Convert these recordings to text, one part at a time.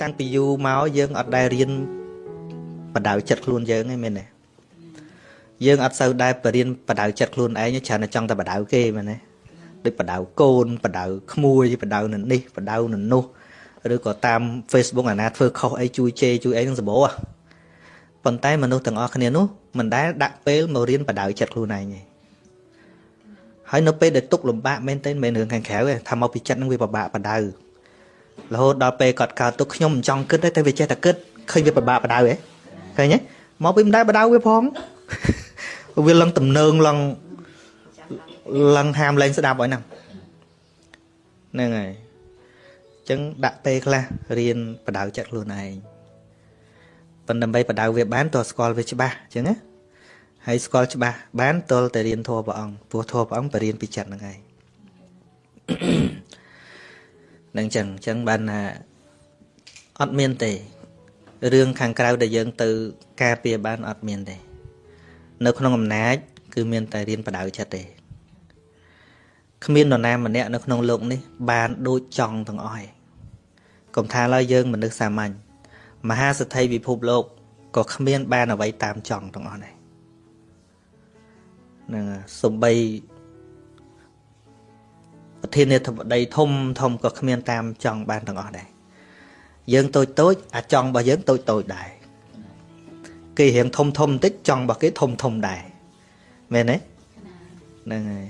តាំងពីយូរមកយើងអត់ដែលរៀនបដៅចិត្តខ្លួនយើងឯងមែនទេយើងអត់សូវដែរបរៀនបដៅចិត្តខ្លួនឯងច្រើនតែចង់តែបដៅគេមែនទេដូចបដៅកូនបដៅក្មួយបដៅនៅនេះបដៅនៅនោះឬក៏តាម Facebook អាណាធ្វើខុសអីជួយជេរជួយអីនឹងសម្បូរប៉ុន្តែមនុស្សទាំងអស់គ្នានោះមិនដែលដាក់ពេលមករៀនបដៅចិត្តខ្លួនឯងទេហើយនៅពេលដែលទុកលំបាកមែនទែនមិនរឿងខាងក្រៅទេថាមកពីចិត្តនឹងវាពិបាកបដៅ រហូតដល់ពេលគាត់កើតទុកខ្ញុំមិនចង់គិតទេតែវាចេះតែគិតឃើញវាពិបាកបដៅហ៎ឃើញទេមកពីមិនដែលបដៅវាផងវាឡើងតំណើងឡើងឡើងហាមលែងស្ដាប់ឲ្យហ្នឹងហ្នឹងហើយអញ្ចឹងដាក់ពេលខ្លះរៀនបដៅចិត្តខ្លួនឯងប៉ុន្តែដើម្បីបដៅវាបានតើស្គាល់វាច្បាស់អញ្ចឹងណាហើយស្គាល់ច្បាស់បានតលតែរៀនធម៌ព្រះអង្គព្រោះធម៌ព្រះអង្គបរៀនពីចិត្តហ្នឹងឯង នឹងចឹងចឹងបានថាអត់មានទេរឿងខាងក្រៅដែលយើងទៅការពារបានអត់មានទេ នៅក្នុងអំណាច គឺមានតែរៀនបដៅចិត្តទេគ្មាននរណាម្នាក់នៅក្នុងលោកនេះ បានដូចចង់ទាំងអស់ឯងកុំថាឡើយយើងមនុស្សសាមញ្ញមហាសទ្ធិពិភពលោកក៏គ្មាន បានអ្វីតាមចង់ទាំងអស់ដែរនឹងសំបី ប្រធានាធិបតីធំធំក៏គ្មានតាមចង់បានទាំងអស់ដែរយើងតូចតូចអាចង់របស់យើងតូចតូចដែរគេរៀងធំធំបន្តិចចង់របស់គេធំធំដែរមែនទេហ្នឹងហើយ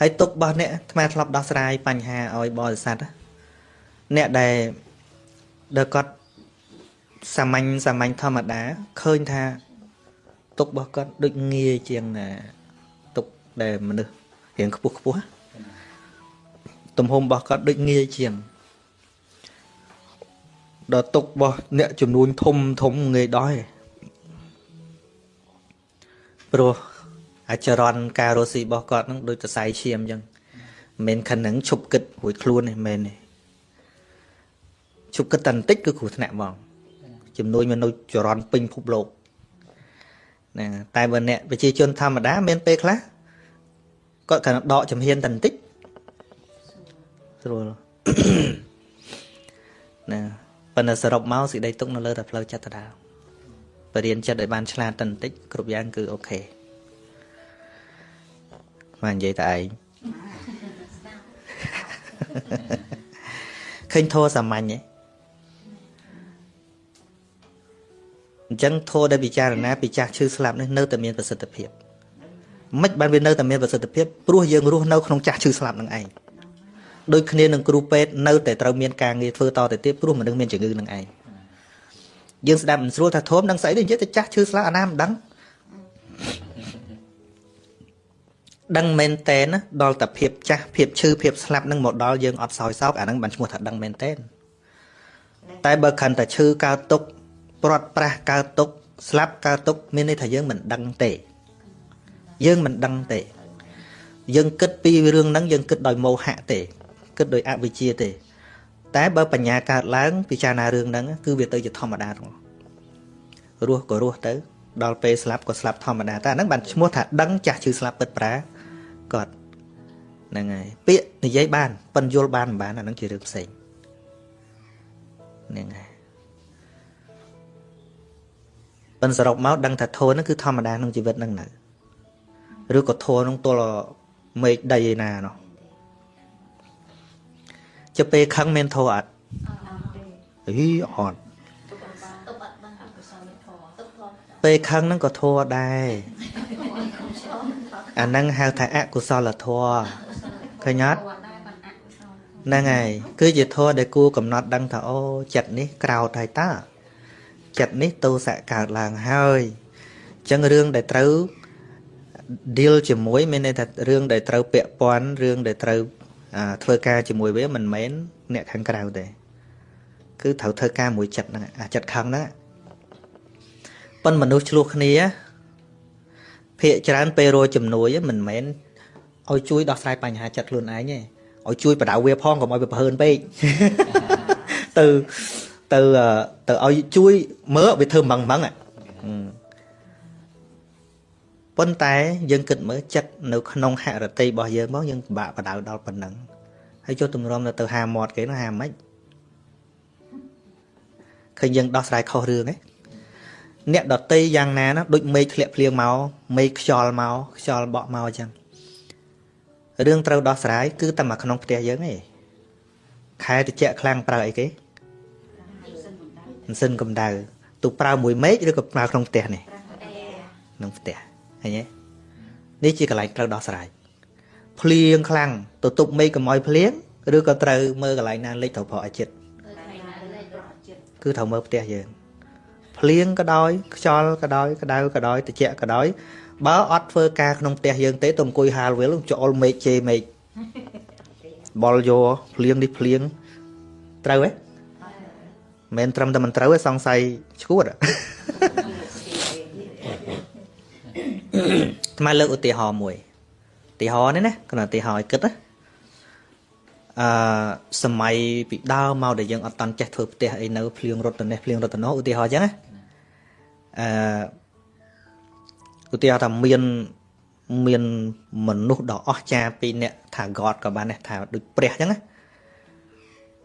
ហើយទុករបស់អ្នកអាត្មាធ្លាប់ដោះស្រាយបញ្ហាឲ្យបរិស័ទអ្នកដែលដែលគាត់សាមញ្ញសាមញ្ញធម្មតាឃើញថាទុករបស់គាត់ដូចងាយជាងទុកដែលមនុស្សរៀងខ្ពស់ខ្ពស់ ទំហំរបស់គាត់ដូចងាយជាងដល់ទុករបស់អ្នកចំនួនធំធំងាយដោះឯងព្រោះអាចរន់ការរស់ស៊ីរបស់គាត់នឹងដូចសរសៃឈាមអញ្ចឹងមិនមែនខណ្ឌនឹងឈប់គិតរួចខ្លួនទេមែនទេឈប់គិតតែបន្តិចគឺគ្រោះថ្នាក់ហ្មងចំនួនមនុស្សចរន់ពេញភពលោកណាតែបើអ្នកប្រជាជនធម្មតាមានពេលខ្លះគាត់គ្រាន់ដកចំហៀនតែបន្តិច ស្រួលណាប៉ុន្តែសរុបមកសេចក្តីទុកនៅលើតែផ្លូវចិត្តដដែលបរៀនចិត្តឲ្យបានឆ្លាតតែបន្តិចគ្រប់យ៉ាងគឺអូខេមកនិយាយតែឯងឃើញធោះសាមញ្ញទេអញ្ចឹងធោះដែលពិចារណាពីចាស់ឈឺស្លាប់នេះនៅតែមានប្រសិទ្ធភាពមិនបានវានៅតែមានប្រសិទ្ធភាពព្រោះយើងរស់នៅក្នុងចាស់ឈឺស្លាប់នឹងឯង ដូចគ្នានឹងគ្រូពេទ្យនៅតែត្រូវមានការងារធ្វើតទៅទៀតព្រោះមនុស្សមានជំងឺនឹងឯងយើងស្ដាប់មិនស្រួលថាធំនឹងស្អីទេនិយាយតែចាស់ឈឺស្លាប់អាណាមិនដឹងដឹងមែនតែនដល់តែភាពចាស់ភាពឈឺភាពស្លាប់នឹងមកដល់យើងអត់សោយសោកអាហ្នឹងបានឈ្មោះថាដឹងមែនតែនតែបើខិនតែឈឺកើតទុកព្រាត់ប្រាសកើតទុកស្លាប់កើតទុកមានន័យថាយើងមិនដឹងទេយើងមិនដឹងទេយើងគិតពីរឿងហ្នឹងយើងគិតដោយមោហៈទេ គិតដោយអវិជ្ជាទេ តែបើបញ្ញាកើតឡើងពិចារណារឿងហ្នឹងគឺវាទៅជាធម្មតាទាំងរស់ក៏រស់ទៅ ដល់ពេលស្លាប់ក៏ស្លាប់ធម្មតាតែអាហ្នឹងបានឈ្មោះថាដឹងចាស់ឈឺស្លាប់ពិតប្រាគាត់ហ្នឹងហើយពាក្យនិយាយបានប៉ិនយល់បានមិនបានអាហ្នឹងជារឿងផ្សេងហ្នឹងហើយប៉ិនសរុបមកដឹងថាធនហ្នឹងគឺធម្មតាក្នុងជីវិតហ្នឹងនៅឬក៏ធនហ្នឹងទល់មេឃដីឯណានោះ ចុះពេលខឹងមានធោអត់អីអត់ពេលខឹងហ្នឹងក៏ធោដែរអាហ្នឹងហៅថាអកុសលធម៌ឃើញអត់ហ្នឹងហើយគឺជាធម៌ដែលគួរកំណត់ដឹងថាអូចិត្តនេះក្រោតហើយតើចិត្តនេះទោសៈកើតឡើងហើយអញ្ចឹងរឿងដែលត្រូវ deal ជាមួយ មានន័យថារឿងដែលត្រូវពាក់ព័ន្ធរឿងដែលត្រូវ ធ្វើការជាមួយវាមិនមែនអ្នកខាងក្រៅទេគឺត្រូវធ្វើការមួយចិត្តហ្នឹងអាចិត្តខឹងហ្នឹងប៉ុនមនុស្សឆ្លោះគ្នាភាកច្រើនពេលរជំនួយមិនមែនឲ្យជួយដោះស្រាយបញ្ហាចិត្តខ្លួនឯងទេឲ្យជួយបដៅវាផងកុំឲ្យវាប្រហើនពេកទៅទៅទៅឲ្យជួយមើលវាធ្វើម៉ងម៉ង ប៉ុន្តែយើងគិតមើលចិត្តនៅក្នុងហរតិរបស់យើងមកយើងពិបាកបដៅដល់ប៉ុណ្ណឹងហើយចុះទម្រាំទៅហាមាត់គេនោះហាមិនឃើញយើងដោះស្រាយខុសរឿងឯងអ្នកដតីយ៉ាងណាណាដូចមេឃធ្លាក់ភ្លៀងមកមេឃខ្យល់មកខ្យល់បក់មកអញ្ចឹងរឿងត្រូវដោះស្រាយគឺតែមកក្នុងផ្ទះយើងឯងខែតិចខ្លាំងប្រើអីគេម៉ាស៊ីនកម្ដៅទូប្រើមួយមេឃឬក៏ប្រើក្នុងផ្ទះនេះក្នុងផ្ទះ ឃើញទេនេះជាកន្លែងត្រូវដោះស្រាយភ្លៀងខ្លាំងទៅទប់មេឃកុំឲ្យភ្លៀងឬក៏ត្រូវមើលកន្លែងណាលេចត្រូវប្រក់ឲ្យចិត្តគឺត្រូវមើលផ្ទះយើងភ្លៀងក៏ដោយខ្យល់ក៏ដោយក្តៅក៏ដោយត្រជាក់ក៏ដោយបើអត់ធ្វើការក្នុងផ្ទះយើងទេទៅអង្គុយហាលវិលចូលមេឃជេរមេឃបលយោភ្លៀងនេះភ្លៀងត្រូវទេមិនត្រឹមតែមិនត្រូវទេសង្ស័យឈួត ថ្មលើកឧទាហរណ៍មួយឧទាហរណ៍នេះណាគាត់ឧទាហរណ៍ឲ្យគិតណាអឺសម័យពីដើមមកដែលយើងអត់តន់ចេះធ្វើផ្ទះអីនៅភ្លៀងរត់ទៅនេះភ្លៀងរត់ទៅនោះឧទាហរណ៍អញ្ចឹងណាអឺឧទាហរណ៍ថាមានមានមនុស្សដ៏អស្ចារ្យពីរនាក់ថា God ក៏បានដែរថាដូចព្រះអញ្ចឹងណា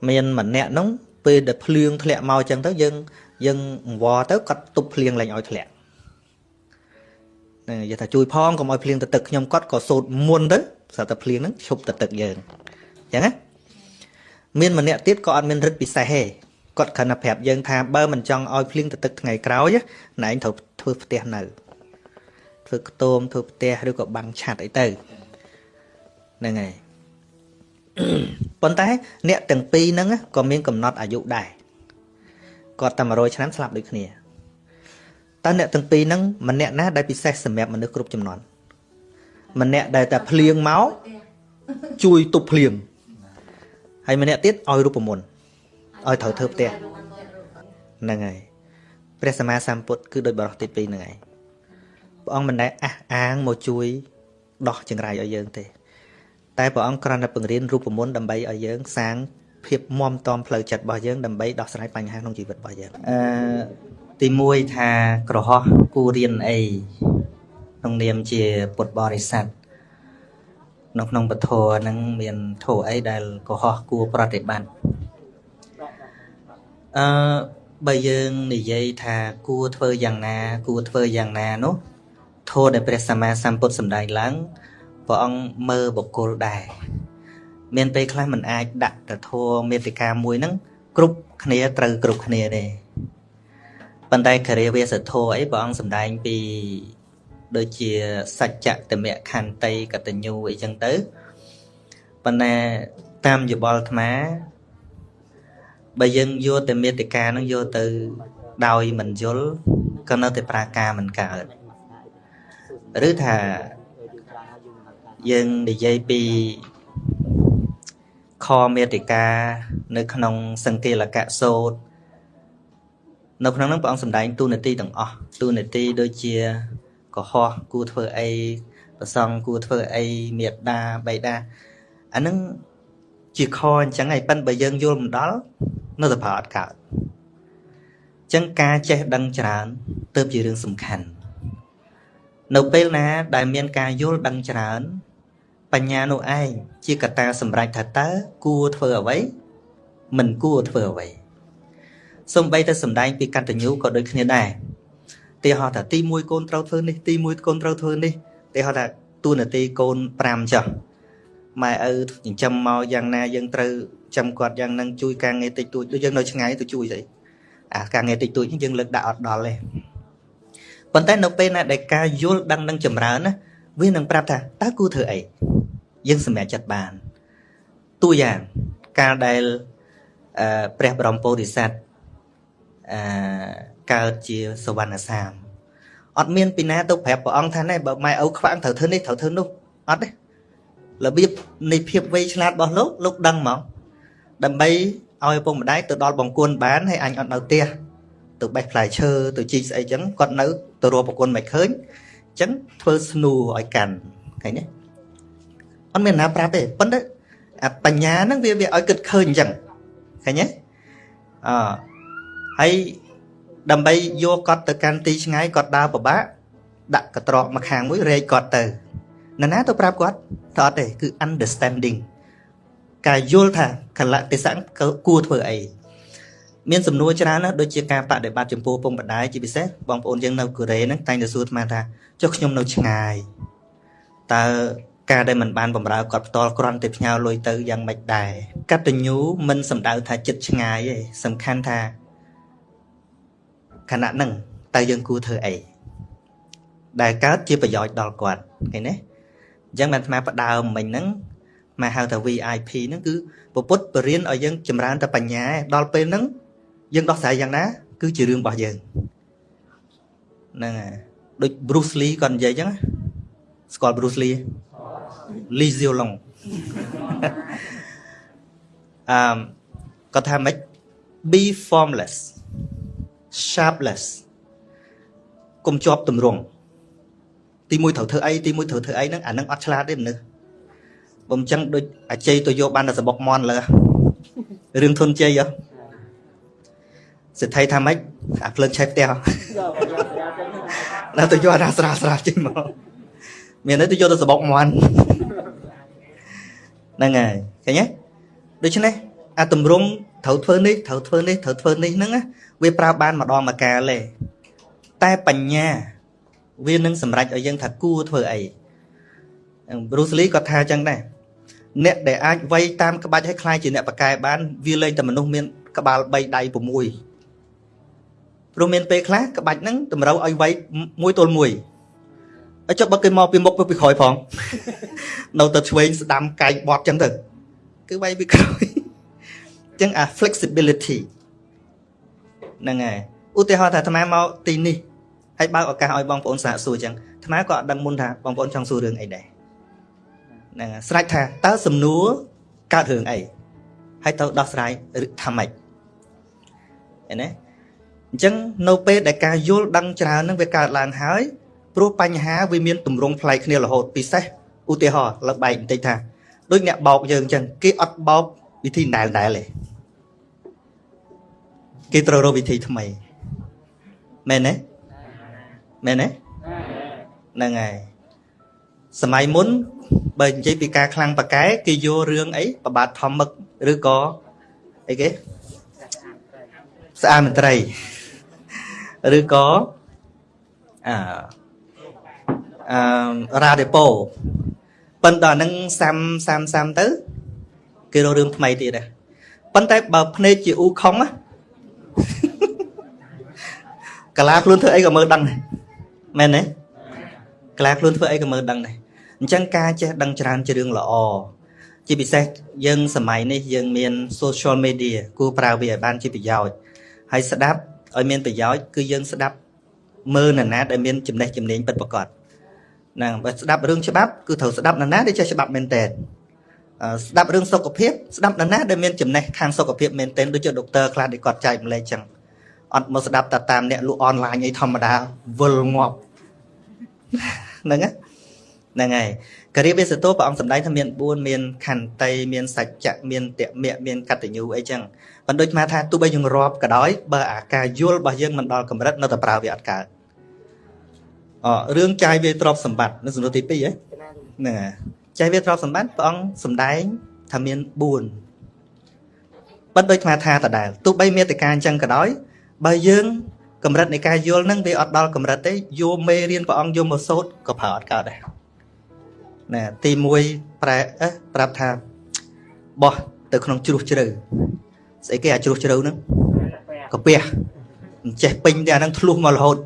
មានម្នាក់នោះពេលដែលភ្លៀងធ្លាក់មកអញ្ចឹងទៅយើងយើងអង្វរទៅគាត់ទប់ភ្លៀងឡើងឲ្យធ្លាក់ហ្នឹងនិយាយថាជួយផងកុំឲ្យភ្លៀងទៅទឹកខ្ញុំគាត់ក៏សូត្រមុនទៅស្រាប់តែភ្លៀងហ្នឹងឈប់ទៅទឹកយើងអញ្ចឹងណាមានម្នាក់ទៀតក៏អត់មានរិទ្ធពិសេសទេគាត់គ្រាន់តែប្រាប់យើងថាបើមិនចង់ឲ្យភ្លៀងទៅទឹកថ្ងៃក្រោយណែឯងត្រូវធ្វើផ្ទះនៅធ្វើខ្ទមធ្វើផ្ទះឬក៏បាំងឆ័ត្រអីទៅហ្នឹងហើយប៉ុន្តែអ្នកទាំងពីរហ្នឹងក៏មានកំណត់អាយុដែរគាត់តែ100ឆ្នាំស្លាប់ដូចគ្នា តើអ្នកទាំងពីរហ្នឹងម្នាក់ណាដែលពិសេសសម្រាប់មនុស្សគ្រប់ចំនួនម្នាក់ដែលតែភ្លៀងមកជួយទប់ភ្លៀងហើយម្នាក់ទៀតឲ្យរូបមន្តឲ្យត្រូវធ្វើផ្ទះហ្នឹងហើយព្រះសម្មាសម្ពុទ្ធគឺដូចបរិសុទ្ធទី2ហ្នឹងហើយព្រះអង្គមិនដែលអះអាងមកជួយដោះចង្រៃឲ្យយើងទេ តែព្រះអង្គគ្រាន់តែបង្រៀនរូបមន្តដើម្បីឲ្យយើង សាងភាពមមតំផ្លូវចិត្តរបស់យើងដើម្បីដោះស្រាយបញ្ហាក្នុងជីវិតរបស់យើងអឺ ទី1ថាក្រហោះគូរៀនអីក្នុងនាមជាពុទ្ធបរិស័ទនៅក្នុងពធហ្នឹងមានធម៌អីដែលកុហកគួរប្រតិបត្តិអឺបើយើងនិយាយថាគួរធ្វើយ៉ាងណា គួរធ្វើយ៉ាងណានោះធម៌ដែលព្រះសម្មាសម្ពុទ្ធសម្ដែងឡើងព្រះអង្គមើលបុគ្គលដែរមានពេលខ្លះមិនអាចដាក់តធម៌មេតិកាមួយហ្នឹងគ្រប់គ្នាត្រូវគ្រប់គ្នាទេ ប៉ុន្តែគរិវាសធម៌អីព្រះអង្គសម្ដែងពីដូចជាសច្ចតមៈខន្តីកតញ្ញូអីចឹងទៅប៉ុន្តែតាមយោបល់អាត្មាបើយើងយកតែមេតិកានឹងយកទៅដោយមិនយល់ក៏នៅតែប្រាការមិនកើតឬថាយើងនិយាយពីខមេតិកានៅក្នុងសង្កេលកៈសោត នៅក្នុងនោះព្រះអង្គសម្ដែងទូនាទីទាំងអស់ទូនាទីដូចជាកុហកគួរធ្វើអីប្រសងគួរធ្វើអីមេត្តាបៃតាអានឹងជាខអញ្ចឹងហើយប៉ិនបើយើងយល់មិនដល់នៅតែប្រើអត់កើតអញ្ចឹងការចេះដឹងច្រើនទើបជារឿងសំខាន់នៅពេលណាដែលមានការយល់ដឹងច្រើន បញ្ញានោះឯងជាកត្តាសម្រេចថាតើគួរធ្វើអ្វីមិនគួរធ្វើអ្វី សំបីតែសំដែងពីកតញ្ញូក៏ដូចគ្នាដែរទីហោះថាទី1កូនត្រូវធ្វើនេះទី1កូនត្រូវធ្វើនេះទីហោះថាទូនាទីកូន5ចុះម៉ែឪចិញ្ចឹមមកយ៉ាងណាយើងត្រូវចាំគាត់យ៉ាងនឹងជួយការងារតិចតួចដូចយើងនៅឆ្ងាយទៅជួយស្អីអាការងារតិចតួចយើងលើកដាក់អត់ដល់ទេប៉ុន្តែនៅពេលណាដែលការយល់ដឹងនឹងចម្រើនណាវានឹងប្រាប់ថាតើគួរធ្វើអីយើងសម្រេចចិត្តបានតួយ៉ាងកាលដែលអឺព្រះបរមពោធិសត្វ អឺកើតជាសវណ្ណសាមអត់មានពីណាទៅប្រាប់ព្រះអង្គថាណែបើម៉ែឪខ្វាំងត្រូវធ្វើនេះត្រូវធ្វើនោះអត់ទេរបៀបនៃភាពវៃឆ្លាតរបស់លោកលោកដឹងមកដើម្បីឲ្យឪពុកម្ដាយទៅដល់បង្គន់បានហើយអញអត់នៅផ្ទះទៅបេះផ្លែឈើទៅជីកស្អីចឹងគាត់នៅទៅរកប្រគុណមិនឃើញអញ្ចឹងធ្វើស្នូឲ្យកាន់ឃើញទេអត់មានណាប្រាប់ទេប៉ុន្តែអាបញ្ញាហ្នឹងវាវាឲ្យគិតឃើញអញ្ចឹងឃើញទេអ ហើយដើម្បីយកគាត់ទៅកាន់ទីឆ្ងាយគាត់ដើរពិបាកដាក់កត្រកមកខាងមួយរែកគាត់ទៅនរណាទៅប្រាប់គាត់ទៅអត់ទេគឺ understanding ការយល់ថាកលៈទេសៈគួរធ្វើអីមានសំណួរច្រើនណាស់ដូចជាការបដិបត្តិចំពោះពុកម្ដាយជាពិសេសបងប្អូនយើងនៅកូរ៉េហ្នឹងតែងតែសួរអាត្មាថាចុះខ្ញុំនៅឆ្ងាយតើការដែលមិនបានបំរើគាត់ផ្ទាល់គ្រាន់តែផ្ញើលុយទៅយ៉ាងម៉េចដែរកតញ្ញូមិនសំដៅថាចិត្តឆ្ងាយទេសំខាន់ថា ខណៈហ្នឹងតើយើងគួរធ្វើអីដែលកើតជាប្រយោជន៍ដល់គាត់ឃើញទេអញ្ចឹងបានអាត្មាផ្ដើមមិញហ្នឹងមកហៅថា VIP ហ្នឹងគឺពពុទ្ធបរៀនឲ្យយើងចម្រើនតែបញ្ញាដល់ពេលហ្នឹងយើងដោះស្រាយយ៉ាងណា គឺជារឿងរបស់យើងហ្នឹងហើយដូច Bruce Lee គាត់និយាយអញ្ចឹងស្គាល់ Bruce Lee Lee Siu Long អឺគាត់ថាម៉េច be formless sharpless កុំជាប់ទម្រង់ទីមួយត្រូវធ្វើអីទីមួយត្រូវធ្វើអីហ្នឹងអាហ្នឹងអត់ឆ្លាតទេមនុស្សបំចឹងដូចអាជ័យទៅយកបានតែសបុកមន់លើរឿងធុនជ័យហ៎សិទ្ធិថាម៉េចអាភ្លើងឆេះផ្ទះដល់ទៅយកអាស្រាលស្រាលចេញមកមានទៅយកទៅសបុកមន់ហ្នឹងហើយឃើញទេដូច្នេះ អាតម្រងត្រូវធ្វើនេះត្រូវធ្វើនេះត្រូវធ្វើនេះហ្នឹងវាប្រើបានម្ដងម្កាលទេតែបញ្ញាវានឹងសម្រេចឲ្យយើងថាគួរធ្វើអី Bruce Lee ក៏ថាចឹងដែរអ្នកដែលអាចវាយតាមក្បាច់ឲ្យคล้ายជាអ្នកប្រកែបានវាលែងតែមនុស្សមានក្បាល3ដៃ6ព្រោះមានពេលខ្លះក្បាច់ហ្នឹងតម្រូវឲ្យវាយមួយទល់មួយហើយចុះបើគេមកពីមុខពីក្រោយផងនៅតែឆ្វេងស្ដាំកែងបត់ចឹងទៅគឺវាយពីក្រោយ ចឹងអា flexibility ហ្នឹងហើយឧទាហរណ៍ថាអាត្មាមកទីនេះហើយបើកឱកាសឲ្យបងប្អូនសាកសួរចឹងអាត្មាក៏អត់ដឹងមុនថាបងប្អូនចង់សួររឿងអីដែរហ្នឹងស្រេចថាតើសំណួរកើតរឿងអីហើយទៅដោះស្រាយថាម៉េចឃើញទេអញ្ចឹងនៅពេលដែលការយល់ដឹងច្រើនហ្នឹងវាកើតឡើងហើយព្រោះបញ្ហាវាមានទម្រង់ប្លែកគ្នារហូតពិសេសឧទាហរណ៍លើបែកបន្តិចថាដូចអ្នកបោកយើងអញ្ចឹងគេអត់បោកវិធីដែលដែលទេ គេត្រូវរកវិធីថ្មីមែនទេមែនទេហ្នឹងហើយសម័យមុនបើនិយាយពីការខ្លាំងប៉កែគេយករឿងអីប្របាទធម្មឹកឬក៏អីគេស្អាតមន្ត្រីឬក៏អឺអឺរ៉ាដេប៉ូប៉ុន្តែដល់ហ្នឹងសាំសាំសាំទៅ គេរករឿងថ្មីទៀតដែរប៉ុន្តែបើភ្នែកជាអ៊ូខុងណា កាឡាខ្លួនធ្វើអីក៏មើលដឹងដែរមែនទេកាឡាខ្លួនធ្វើអីក៏មើលដឹងដែរអញ្ចឹងការចេះដឹងច្រើនជារឿងល្អជាពិសេសយើងសម័យនេះយើងមាន social media គួរប្រើវាឲ្យបានជាប្រយោជន៍ហើយស្ដាប់ឲ្យមានប្រយោជន៍គឺយើងស្ដាប់មើលនរណាដែលមានចំណេះជំនាញពិតប្រាកដហ្នឹងបើស្ដាប់រឿងច្បាប់គឺត្រូវស្ដាប់នរណាដែលចេះច្បាប់មែនតើ ស្ដាប់រឿងសុខភាពស្ដាប់នរណាដែលមានចំណេះខាងសុខភាពមែនតើដូចជាដុកទ័រខ្លះដែលគាត់ចែកម្លែកចឹងអត់មកស្ដាប់តែតាមអ្នកលក់អនឡាញអីធម្មតាវិលងាប់ហ្នឹងហ្នឹងហើយការិយាសតោព្រះអង្គសម្ដែងថាមាន4មានខន្តីមានសច្ចៈមានតមៈមានកតញ្ញូអីចឹងប៉ុន្តែដូចមកថាទោះបីយើងរាប់ក៏ដោយបើអាការយល់របស់យើងមិនដល់កម្រិតនៅតែប្រើវាអត់កើតអរឿងចាយវាទ្រពសម្បត្តិនៅសំណួរទី2ហ៎ហ្នឹងហើយ ចាយវាទ្រពសម្បត្តិព្រះអង្គសម្ដែងថាមាន4ប៉ុន្តែដូចមកថាដដែលទោះបីមានតកាអញ្ចឹងក៏ដោយបើយើងកម្រិតនៃការយល់នឹងវាអត់ដល់កម្រិតទេយកមេរៀនព្រះអង្គយកមកសូត្រក៏ប្រើអត់កើតដែរណាទី1ប្រែអេប្រាប់ថាបោះទៅក្នុងជ្រោះជ្រៅស្អីគេអាជ្រោះជ្រៅហ្នឹងកាពះអញ្ចេះពេញតែអាហ្នឹងធ្លុះមករហូត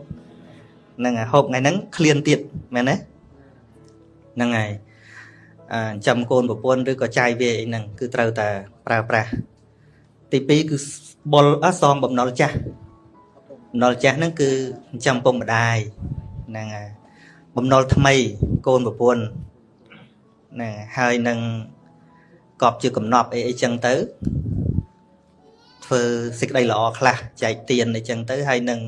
ហ្នឹងហើយហូបថ្ងៃហ្នឹងឃ្លានទៀតមែនទេហ្នឹងហើយអា ចាំកូនប្រពន្ធឬក៏ចាយវាអីហ្នឹងគឺត្រូវតែប្រើប្រាស់ទី2គឺបុលអសងបំណុលចាស់បំណុលចាស់ហ្នឹងគឺចិញ្ចឹមពុកម្ដាយហ្នឹងហើយបំណុលថ្មីកូនប្រពន្ធហ្នឹងហើយនឹងកប់ជាកំណប់អីអីចឹងទៅធ្វើសេចក្តីល្អខ្លះចែកទានអីចឹងទៅហើយនឹង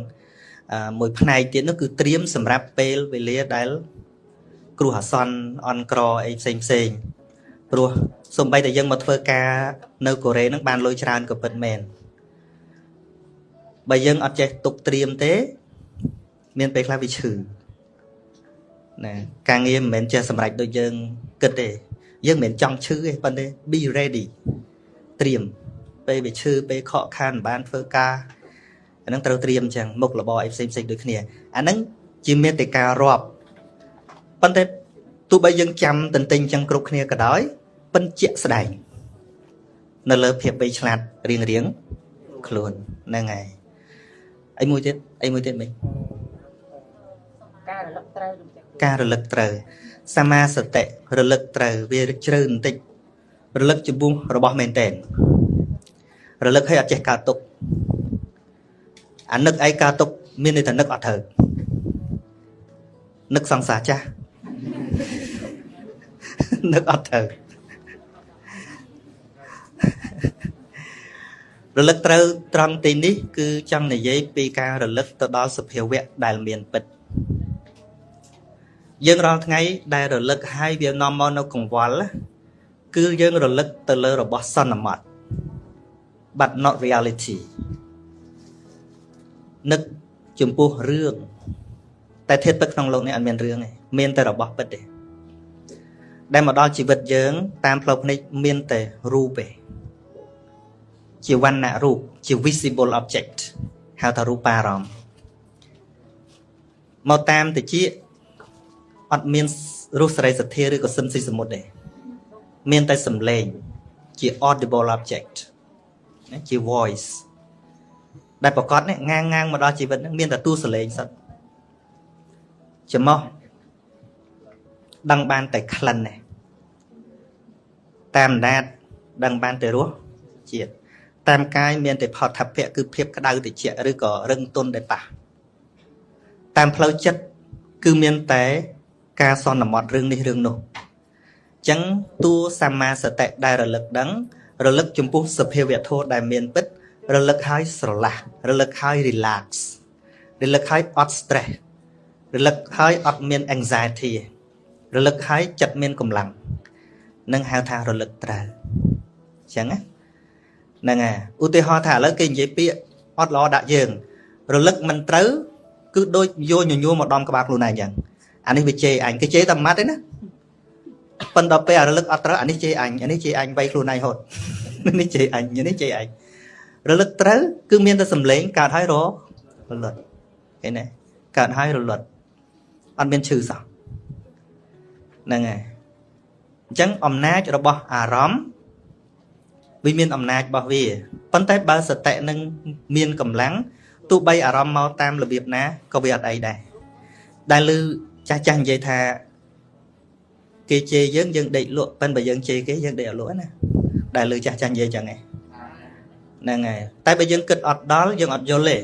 មួយផ្នែកទៀតនោះគឺត្រៀមសម្រាប់ពេលវេលាដែល គ្រោះអាសន្នអន់ក្រអីផ្សេងផ្សេងព្រោះសំបីតែយើងមកធ្វើការនៅកូរ៉េនឹងបានលុយច្រើនក៏ពិតមែនបើយើងអត់ចេះទុកត្រៀមទេ មានពេលខ្លះវាឈឺណាការងារមិនមែនចេះសម្រេចដូចយើងគិតទេ យើងមិនមែនចង់ឈឺទេប៉ុន្តែ be ready ត្រៀមពេលវាឈឺពេលខកខានបានធ្វើការអាហ្នឹងត្រូវត្រៀមអញ្ចឹងមុខរបរអីផ្សេងផ្សេងដូចគ្នាអាហ្នឹងជាមេតិការាប់ ប៉ុន្តែទោះបីយើងចាំតន្ទិញអញ្ចឹងគ្រប់គ្នាក៏ដោយប៉ិនជាក់ស្ដែងនៅលើភាពបីឆ្លាតរៀងរៀងខ្លួនហ្នឹងហើយអីមួយទៀតអីមួយទៀតមិញការរលឹកត្រូវការរលឹកត្រូវសមាសតិរលឹកត្រូវវាជ្រៅបន្តិចរលឹកចំពោះរបស់មែនតែនរលឹកឲ្យអត់ចេះកើតទុកអានឹកឯកើតទុកមានន័យថានឹកអត់ត្រូវនឹកសង្សារចាស់ នឹកអត់ត្រូវរលឹកត្រូវត្រង់ទីនេះ គឺចង់និយាយពីការរលឹកទៅដល់សភាវៈដែលមានពិតយើងរាល់ថ្ងៃដែលរលឹកហើយវានាំមកនៅកង្វល់គឺយើងរលឹកទៅលើរបស់សន្មត់ but not reality នឹកចំពោះរឿងតែធាតុពិតក្នុងលោកនេះអត់មានរឿងទេ មានតែរបស់ពិតទេដែលមកដល់ជីវិតយើង តាមផ្លូវភ្នែកមានតែរូបទេជាវណ្ណៈរូបជា visible object ហៅថារូបារម្មណ៍មកតាមតិចអត់មានរស់សេរីសទ្ធាឬក៏សិនស៊ីសមុទ្រទេមានតែសំឡេងជា audible object ណាជា voice ដែលប្រកាសនេះងាងងាងមកដល់ជីវិតនឹងមានតែទូសលេងសិតចំោះ ដឹងបានតែក្លិនទេតាមអណ្ដាតដឹងបានតែរសជាតិតាមកាយមានតែផតថភៈគឺភាពក្តៅត្រជាក់ឬក៏រឹងទន់ដែលប៉ះតាមផ្លូវចិត្តគឺមានតែការសន្មត់រឿងនេះរឿងនោះអញ្ចឹងតួសម្មាសតិដែលរលឹកដឹង រលឹកចំពោះសភាវៈធម៌ដែលមានពិត រលឹកឲ្យស្រឡះរលឹកឲ្យ relax រលឹកឲ្យអត់ stress រលឹកឲ្យអត់មាន anxiety រលឹកឲ្យចិត្តមានកម្លាំងនឹងហៅថារលឹកត្រូវអញ្ចឹងណាហ្នឹងហើយឧទាហរណ៍ថាឥឡូវគេនិយាយពាក្យអត់ល្អដាក់យើង រលឹកមិនត្រូវគឺដូចយកញញួរមកដំក្បាលខ្លួនឯងអញ្ចឹងអានេះវាជេរអញគេជេរតែម៉ាត់ទេណាប៉ុន្តែពេលរលឹកអត់ត្រូវអានេះជេរអញអានេះជេរអញវៃខ្លួនឯងហត់នេះជេរអញនេះជេរអញរលឹកត្រូវគឺមានតែសម្លេងកើតហើយររលត់ឃើញទេកើតហើយរលត់អត់មានឈឺសោះ ហ្នឹងហើយអញ្ចឹងអំណាចរបស់អារម្មណ៍វាមានអំណាចរបស់វាប៉ុន្តែបើសតិនឹងមានកម្លាំងទោះបីអារម្មណ៍មកតាមរបៀបណាក៏វាអត់អីដែរដែលលឺចាស់ចាស់និយាយថាគេជេរយើងយើងដេកលក់ប៉ិនបើយើងជេរគេយើងដេកអត់លក់ណាដែលលឺចាស់ចាស់និយាយចឹងឯងហ្នឹងហើយតែបើយើងគិតអត់ដល់យើងអត់យល់ទេ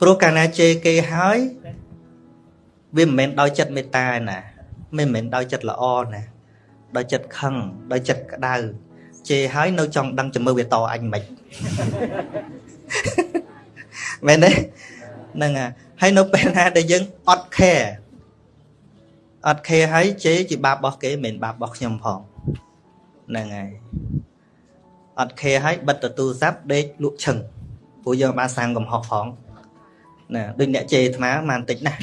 ព្រោះកាលណាជេរគេហើយ វាមិនមែនដោយចិត្តមេត្តាណាមិនមែនដោយចិត្តល្អណាដោយចិត្តខឹងដោយចិត្តក្តៅជេរហើយនៅចង់ដឹងជំរឿវាតអញមិនមែនទេហ្នឹងហើយនៅពេលណាដែលយើងអត់ care អត់ care ហើយជេរជាបាបរបស់គេមិនមែនបាបរបស់ខ្ញុំផងហ្នឹងហើយអត់ care ហើយបិទទៅទូរស័ព្ទដេកលក់ឈឹងព្រោះយើងបានសាងកំហុសផងណាដូចអ្នកជេរអាត្មាបានបន្តិចណា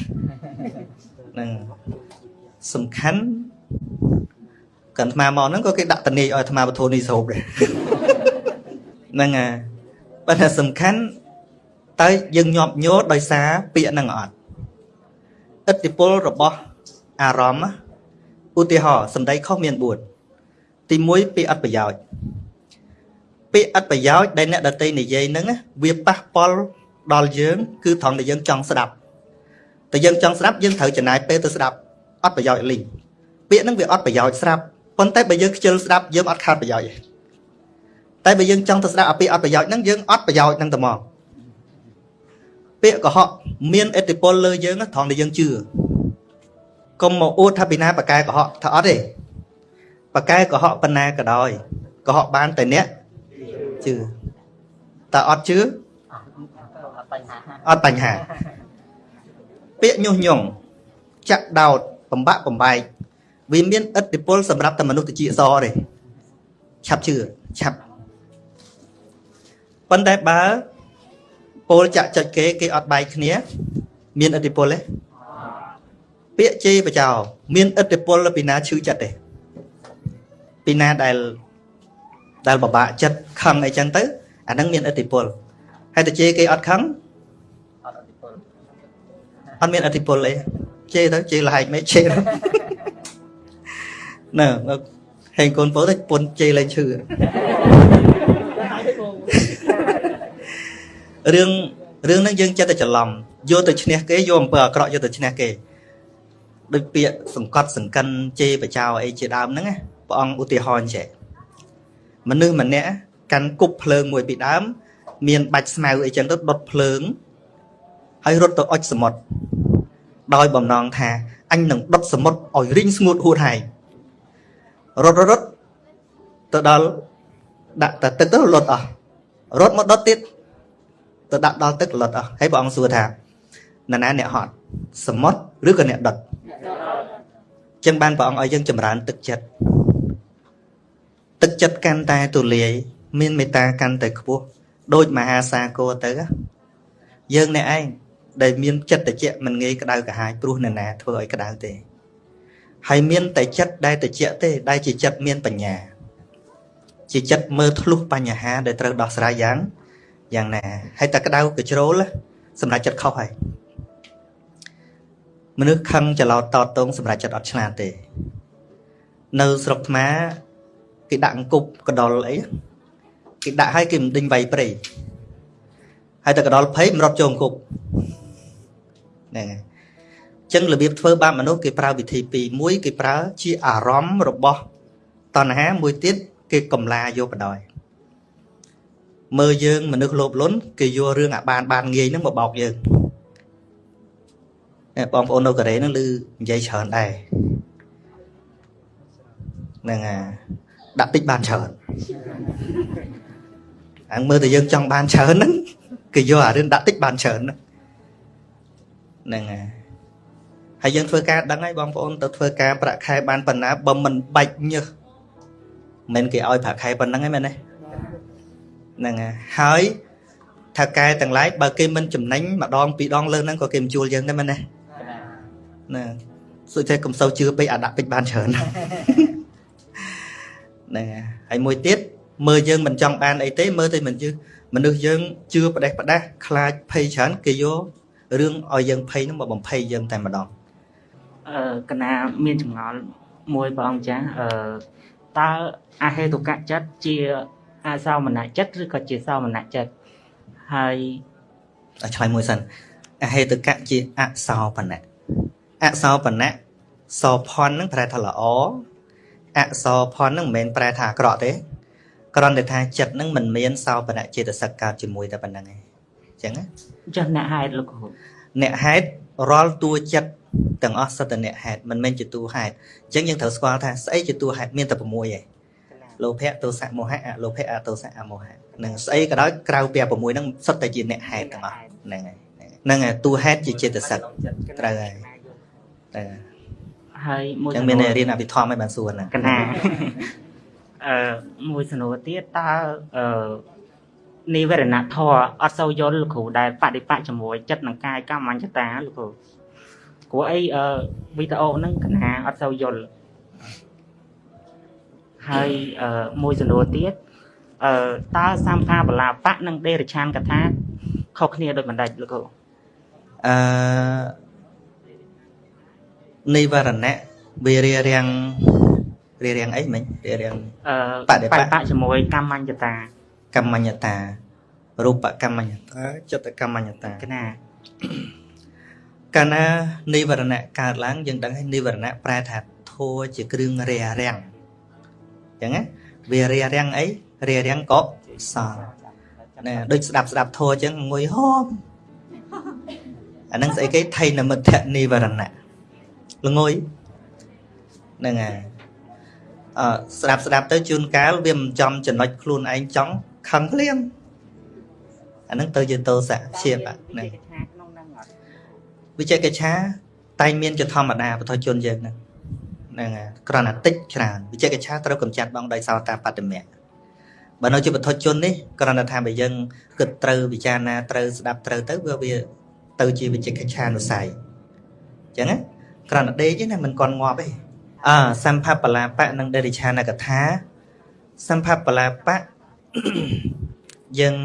ហ្នឹងសំខាន់កាន់អាត្មាមកហ្នឹងក៏គេដាក់តនីឲ្យអាត្មាបធូនីស្រូបដែរហ្នឹងហើយប៉ុន្តែសំខាន់តើយើងញាប់ញយល់ដោយសារពាក្យហ្នឹងអត់ឥទ្ធិពលរបស់អារម្មណ៍ឧទាហរណ៍សម្ដីខុសមាន4ទី1ពាក្យអត់ប្រយោជន៍ពាក្យអត់ប្រយោជន៍ដែលអ្នកដតីនិយាយហ្នឹងវាប៉ះពាល់ដល់យើង គឺត្រង់ដែលយើងចង់ស្ដាប់ តែយើងចង់ស្ដាប់យើងត្រូវចំណាយពេលទៅស្ដាប់អត់ប្រយោជន៍លីងពាក្យហ្នឹងវាអត់ប្រយោជន៍ស្រាប់ប៉ុន្តែបើយើងខ្ជិលស្ដាប់យើងអត់ខាតប្រយោជន៍ទេតែបើយើងចង់ទៅស្ដាប់អាពាក្យអត់ប្រយោជន៍ហ្នឹងយើងអត់ប្រយោជន៍ហ្នឹងទៅមកពាក្យកុហកមានឥទ្ធិពលលើយើងត្រង់ដែលយើងជឿកុំមកអួតថាពីណាបកែកុហកថាអត់ទេបកែកុហកប៉ុណ្ណាក៏ដោយកុហកបានតែអ្នកជឿតើអត់ជឿអត់បញ្ហា ពាក្យញុះញង់ចាក់ដោតបំបាក់បំបែកវាមានឥទ្ធិពលសម្រាប់តែមនុស្សតិចសទេឆាប់ជឿឆាប់ប៉ុន្តែបើពលចាក់ចុចគេគេអត់បែកគ្នា មានឥទ្ធិពលទេពាក្យជេរបចោមានឥទ្ធិពលពីណាឈឺចិត្តទេពីណាដែលដែលបបាក់ចិត្តខឹងអីចឹងទៅអាហ្នឹងមានឥទ្ធិពលហើយតែជេរគេអត់ខឹងអត់ឥទ្ធិពល អត់មានឥទ្ធិពលអីជេរទៅជេរលហែកមិនជេរណែហេងកូនពោទៅពុនជេរលែងឈឺរឿងរឿងហ្នឹងយើងចិត្តតែច្រឡំយកទៅឈ្នះគេយកអំពើអាក្រក់យកទៅឈ្នះគេដូចពាក្យសង្កត់សង្កិនជេរបចោអីជាដើមហ្នឹងព្រះអង្គឧទាហរណ៍ចេះមនុស្សម្នាក់កាន់គប់ភ្លើងមួយពីដើម មានបាច់ស្មៅអីចឹងទៅដុតភ្លើង ហើយរត់ទៅអុចសមុទ្រដោយបំណងថាអញនឹងដុតសមុទ្រឲ្យរីងស្ងួតហួតហើយរត់រត់ទៅដល់ដាក់តែទឹកទៅលត់អស់រត់មកដុតទៀតទៅដាក់ដល់ទឹកលត់អស់ហើយព្រះអង្គសួរថានរណាអ្នកហត់សមុទ្រឬក៏អ្នកដុតចឹងបានព្រះអង្គឲ្យយើងចម្រើនទឹកចិត្តទឹកចិត្តកាន់តែទូលាយមានមេត្តាកាន់តែខ្ពស់ដូចមហាសាគរទៅយើងអ្នកឯង ដែលមានចិត្តតិចមិនងាយក្តៅក្រហាយព្រោះនរណាធ្វើឲ្យក្តៅទេហើយមានតែចិត្តដែលតិចទេ ដែលជាចិត្តមានបញ្ញា ជាចិត្តមើលធ្លុះបញ្ហា ដែលត្រូវដោះស្រាយយ៉ាងយ៉ាងណាហើយតែក្តៅកជ្រោលសម្រាប់ចិត្តខុសហើយមនុស្សខឹងច្រឡោតតតងសម្រាប់ចិត្តអត់ឆ្លាតទេ នៅស្រុកថ្មគេដាក់អង្គប់កដុលអីគេដាក់ឲ្យគេមិនដេញវាយព្រៃហើយតែកដុលភ័យមិនរត់ចូលអង្គប់ ហ្នឹងហើយចឹងរបៀបធ្វើបាបមនុស្សគេប្រើវិធីពីរមួយគេប្រើជាអារម្មណ៍របស់តណ្ហាមួយទៀតគេកំឡាយកបដ ாய் មើលយើងមនុស្សលោភលន់គេយករឿងអាបានបានងាយហ្នឹងមកបោកយើងបងប្អូននៅកូរ៉េហ្នឹងឮនិយាយច្រើនដែរហ្នឹងអាដាក់តិចបានច្រើនអញ្មើលតែយើងចង់បានច្រើនហ្នឹងគេយកអារឿងដាក់តិចបានច្រើនហ្នឹង ហើយហើយយើងធ្វើការដឹងហើយបងប្អូនទៅធ្វើការប្រាក់ខែបានប៉ុណ្ណាបើមិនបាច់ញើសមិនគេឲ្យប្រាក់ខែប៉ុណ្ណឹងឯងមែនទេហ្នឹងហើយថាកែទាំងឡាយបើគេមិនចំណេញម្ដងពីរដងលើហ្នឹងក៏គេមិនជួលយើងដែរមែនទេណាសុខតែកុំសូវជឿពេកអាដាក់ពេកបានច្រើនហ្នឹងហើយមួយទៀតមើលយើងមិនចង់បានអីទេមើលតែមិនជឿមនុស្សយើងជឿផ្ដេសផ្ដាស់ខ្លាចភ័យច្រើនគេយក រឿងឲ្យយើងភ័យហ្នឹងមកបំភ័យយើងតែម្ដងអឺកណាមានចម្ងល់មួយព្រះអង្គចាស់អឺតើអហេតុកៈចិត្តជាអសោមនៈចិត្តឬក៏ជាសោមនៈចិត្តហើយឆ្លើយមួយសិនអហេតុកៈជាអសោបនៈអសោបនៈសោផននឹងប្រែថាល្អអសោផននឹងមិនមែនប្រែថាអាក្រក់ទេគ្រាន់តែថាចិត្តនឹងមិនមានសោបនៈចេតសិកកើតជាមួយតែប៉ុណ្្នឹងឯងអញ្ចឹងណាចាស់អ្នកហេតុលោកគ្រូអ្នកហេតុរាល់តួចិត្តទាំងអស់សិតតអ្នកហេតុមិនមែនជាតួហេតុអញ្ចឹងយើងត្រូវស្គាល់ថាស្អីជាតួហេតុមានតែ6ឯងលោភៈទោសៈមោហៈអលោភៈអទោសៈអមោហៈនឹងស្អីក៏ដោយក្រៅពី6ហ្នឹងសុទ្ធតែជាអ្នកហេតុទាំងអស់ហ្នឹងហើយហ្នឹងហើយតួហេតុជាចេតសិកត្រូវហើយតែហើយមួយចឹងមានរៀនអភិធម្មឲ្យបានសួរហ្នឹងកណាអឺមួយសំណួរទៀតតើអឺ និវរណធរអត់សូវយល់លោកគ្រូដែលបដិបៈជាមួយចិត្តនិងកាយកម្មញ្ញតាលោកគ្រូព្រោះអីអឺវីដេអូហ្នឹងកណាអត់សូវយល់ហើយអឺមួយសំណួរទៀតអឺតើសម្ភាបលាបៈនិងដេរឆានកថាខុសគ្នាដូចបណ្ដេចលោកគ្រូអឺនិវរណៈវារារាំងរារាំងអីមិញរារាំងអឺបដិបៈជាមួយកម្មញ្ញតា កម្មញ្ញតារូបកម្មញ្ញតាចិត្តកម្មញ្ញតាកណាកាលណានិវរណៈកើតឡើងយើងដឹងហើយនិវរណៈប្រែថាធัวជាគ្រឿងរារាំងអញ្ចឹងណាវារារាំងអីរារាំងកុសលណាដូចស្ដាប់ស្ដាប់ធัวអញ្ចឹងងុយហូមអានឹងស្អីគេថៃនមិទ្ធនិវរណៈល្ងុយហ្នឹងហើយអឺស្ដាប់ស្ដាប់ទៅជួនកាលវាមិនចំចំណុចខ្លួនឯងចង់ ខឹងភ្លាមអាហ្នឹងទៅជាតោសៈព្យាបហ្នឹងវិជកិច្ឆាតែងមានជាធម្មតាបទជនយើងហ្នឹងហ្នឹងហើយគ្រាន់តែតិចច្រើនវិជកិច្ឆាត្រូវកំចាត់បងដោយសោតាបត្តមៈបើនៅជាបទជននេះគ្រាន់តែថាបើយើងគិតត្រូវពិចារណាត្រូវស្ដាប់ត្រូវទៅវាវាទៅជាវិជកិច្ឆានុស័យអញ្ចឹងណាគ្រាន់តែដេកទេណាមិនកន់ងាប់ទេអើសម្ភបលាបៈនិងដេរិឆានកថាសម្ភបលាបៈ យើង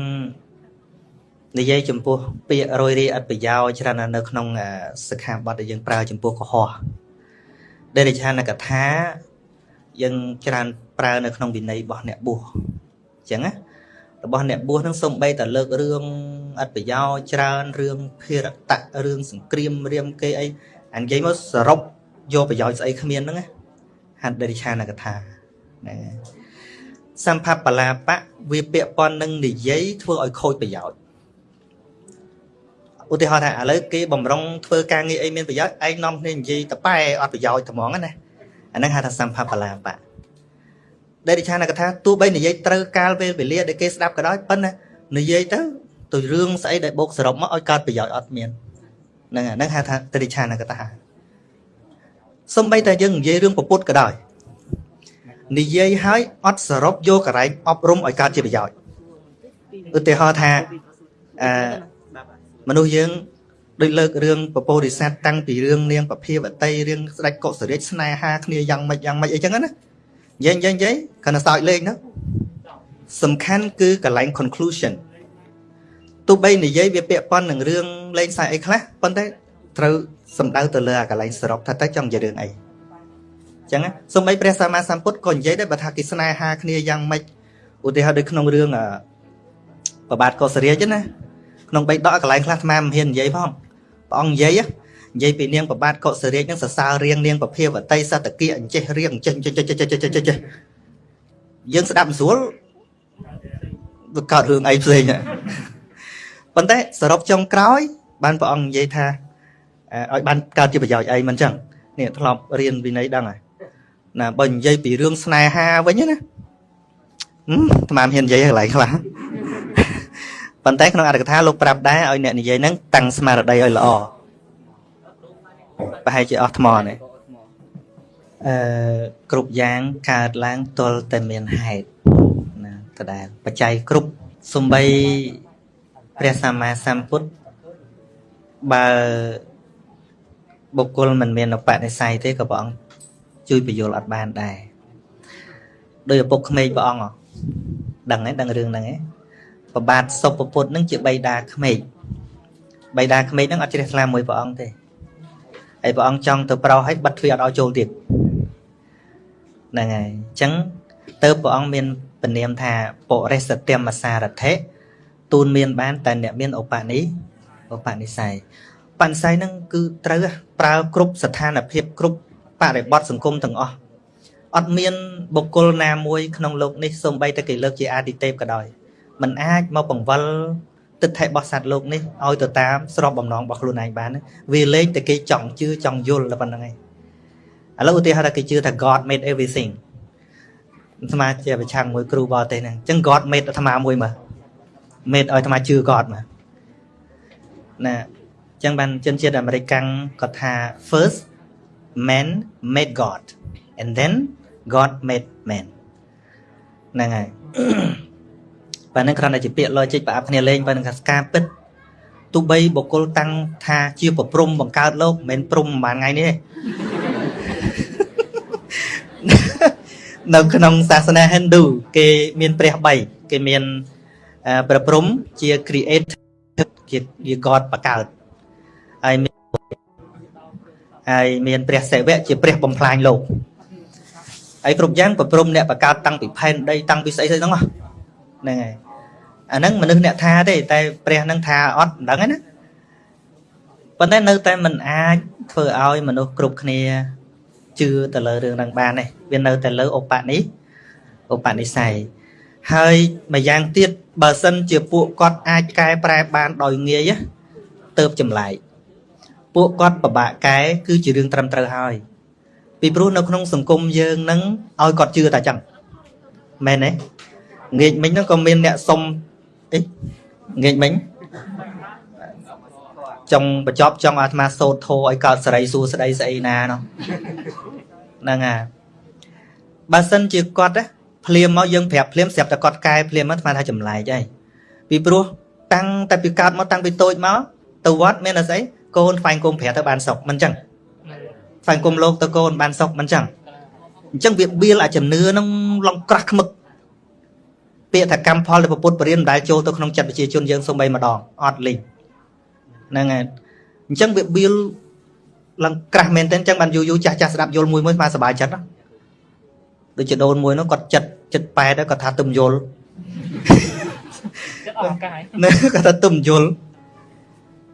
និយាយចំពោះពាក្យរយរីអត្ថប្រយោជន៍ច្រើនណាស់នៅក្នុងអាសិក្ខាបទដែលយើងប្រើចំពោះកុហកដែលរិឆានកថាយើងច្រើនប្រើនៅក្នុងវិន័យរបស់អ្នកបួសអញ្ចឹងណារបស់អ្នកបួសនឹងសំបីតែលើករឿងអត្ថប្រយោជន៍ច្រើនរឿងភារតៈរឿងសង្គ្រាមរៀមគេអីអានិយាយមកសរុបយកប្រយោជន៍ស្អីគ្មានហ្នឹងណាហត្ថរិឆានកថាហ្នឹងហើយ សម្ភបលាបៈវាពាក់ព័ន្ធនឹងនិយាយធ្វើឲ្យខូចប្រយោជន៍ឧទាហរណ៍ថាឥឡូវគេបំរុងធ្វើការងារអីមានប្រយោជន៍ឯងនាំគ្នានិយាយតប៉ែអត់ប្រយោជន៍ត្មងណាអាហ្នឹងហៅថាសម្ភបលាបៈដែលរិឆានកថាទោះបីនិយាយត្រូវកាលពេលវេលាដែលគេស្ដាប់ក៏ដោយប៉ុន្តែនិយាយទៅទៅរឿងស្អីដែលបូកសរុបមកឲ្យកើតប្រយោជន៍អត់មានហ្នឹងហ្នឹងហៅថាទរិឆានកថាសំបីតែយើងនិយាយរឿងពពុតក៏ដោយ និយាយឲ្យអត់សរុបយកកន្លែងអប់រំឲ្យកើតជាប្រយោជន៍ឧទាហរណ៍ថាអឺមនុស្សយើងដូចលើករឿងពពោរិស័តតាំងពីរឿងនាងពភាវតីរឿងស្ដេចកុសរាជស្នេហាគ្នាយ៉ាងម៉េចយ៉ាងម៉េចអីចឹងណានិយាយនិយាយនិយាយគ្រាន់តែសើចលេងទៅសំខាន់គឺកន្លែង conclusion ទោះបីនិយាយវាពាក់ព័ន្ធនឹងរឿងលេងសើចអីខ្លះប៉ុន្តែត្រូវសំដៅទៅលើអាកន្លែងសរុបថាតើចង់និយាយរឿងអី ចឹងណាសូម្បីព្រះសម្មាសម្ពុទ្ធក៏និយាយដែរបើថាគេស្នេហាគ្នាយ៉ាងម៉េចឧទាហរណ៍ដូចក្នុងរឿងប្របាទកុសរាជណាក្នុងបៃដកកន្លែងខ្លះអាត្មាមិនហ៊ាននិយាយផងព្រះអង្គនិយាយនិយាយពីនាងប្របាទកុសរាជនឹងសរសើររៀងនាងពភាវតីសតគិអញ្ចេះរៀងអញ្ចេះចេះចេះចេះចេះចេះចេះយើងស្ដាប់មិនស្រួលវាកើតរឿងអីផ្សេងប៉ុន្តែសរុបចុងក្រោយ បានព្រះអង្គនិយាយថាឲ្យបានកើតជាប្រយោជន៍អីមិនអញ្ចឹងនេះធ្លាប់រៀនវិន័យដឹងហើយ ណាបើនិយាយពីរឿងស្នេហាវិញណាអាត្មាមិនហ៊ាននិយាយកន្លែងខ្លះប៉ុន្តែក្នុងអត្ថកថាលោកប្រាប់ដែរឲ្យអ្នកនិយាយហ្នឹងតាំងស្មារតីឲ្យល្អប្រហែលជាអស់ថ្មនេះអឺគ្រប់យ៉ាងកើតឡើងទល់តែមានហេតុណាដដែលបច្ច័យគ្រប់សំបីព្រះសម្មាសម្ពុទ្ធបើបុគ្គលមិនមានឧបនិស្ស័យទេក៏ព្រះអង្គ ជួយបញ្យល់អត់បានដែរដោយឪពុកក្មេងព្រះអង្គដឹងទេដឹងរឿងហ្នឹងទេប្របាទសុពពុទ្ធនឹងជាបៃតាក្មេកបៃតាក្មេកនឹងអត់ជ្រះថ្លាមួយព្រះអង្គទេហើយព្រះអង្គចង់ទៅប្រោសឲ្យបិទទ្វារអត់ឲ្យចូលទៀតហ្នឹងហើយអញ្ចឹងទៅព្រះអង្គមានពនាមថាបរិសតិមសារថេទូនមានបានតែអ្នកមានឧបនិឧបនិស្ស័យបនិស្ស័យហ្នឹងគឺត្រូវប្រើគ្រប់ស្ថានភាពគ្រប់ បរិបទសង្គមទាំងអស់អត់មានបុគ្គលណាមួយក្នុងលោកនេះសូម្បីតែគេលើកជាអាទិទេពក៏ដោយมันអាចមកបង្វិលទិដ្ឋិរបស់សត្វលោកនេះឲ្យទៅតាមស្របបំណងរបស់ខ្លួនឯងបានវាលែងតែគេចង់ជឿចង់យល់តែប៉ុណ្្នឹងឯងឥឡូវឧទាហរណ៍ថាគេជឿថា God made everything អាត្មាជាប្រឆាំងមួយគ្រូបរទេសហ្នឹងអញ្ចឹង God made អាត្មាមួយមើល made ឲ្យអាត្មាជឿ God មើលណាអញ្ចឹងបានជនជាតិអាមេរិកកាំងគាត់ថា first man made God and then God made man ហ្នឹងហើយប៉ណ្ណឹងគ្រាន់តែជាពាក្យ logic ប្រអប់គ្នាលេងប៉ណ្ណឹងថាការពិតទោះបីបុគ្គលតាំងថាជាប្រព្រំបង្កើតលោកមិនមែនព្រំប្រហែលថ្ងៃនេះទេនៅក្នុងសាសនា Hindu គេមានព្រះ3គេមានព្រះព្រំជា creator ជាជា God បង្កើតហើយមាន ហើយមានព្រះសិវៈជាព្រះបំផ្លាញលោកហើយគ្រប់យ៉ាងប្រព្រំអ្នកបង្កើតតាំងពីផែនដីតាំងពីស្អីស្អីហ្នឹងហ្នឹងហើយអាហ្នឹងមនុស្សអ្នកថាទេតែព្រះនឹងថាអត់មិនដឹងទេណាប៉ុន្តែនៅតែមិនអាចធ្វើឲ្យមនុស្សគ្រប់គ្នាជឿទៅលើរឿងហ្នឹងបានទេវានៅតែលើឧបនិឧបនិស្ស័យហើយម្យ៉ាងទៀតបើសិនជាពួកគាត់អាចកែប្រែបានដោយងាយទៅចម្លែក ពួកគាត់ពិបាកកែគឺជារឿងត្រឹមត្រូវហើយ ពីព្រោះនៅក្នុងសង្គមយើងនឹងឲ្យគាត់ជឿតែចឹងមែនទេងាកមិញហ្នឹងក៏មានអ្នកសុំអីងាកមិញចង់បញ្ចប់ចង់អាត្មាសោតធោឲ្យកើតសេរីសួស្តីស្អីណានោះហ្នឹងហើយបើសិនជាគាត់ភ្លាមមកយើងប្រាប់ភ្លាមស្រាប់តែគាត់កែភ្លាមមកអាត្មាថាចម្លែកហើយពីព្រោះតាំងតែពីកើតមកតាំងពីតូចមកទៅវត្តមានអីស្អី កូនស្វែងគុំប្រាទៅបានសុខមិនចឹងស្វែងគុំលោកទៅកូនបានសុខមិនចឹងអញ្ចឹងវាបៀលអាជំនឿនឹងឡងក្រាស់ខ្មឹកពាក្យថាកម្មផលដែលពុទ្ធបរិញ្ញាមិនដែលចូលទៅក្នុងចិត្តប្រជាជនយើងសូម្បីម្ដងអត់លីងហ្នឹងហើយអញ្ចឹងវាបៀលឡើងក្រាស់មែនទែនអញ្ចឹងបានយូរយូរចាស់ចាស់ស្ដាប់យល់មួយមួយស្មើសប្បាយចិត្តណាដូចជាដូនមួយនោះគាត់ចិត្តចិត្តប៉ែតគាត់ថាទឹមយល់ចិត្តអស់ឱកាសហើយណាគាត់ថាទឹមយល់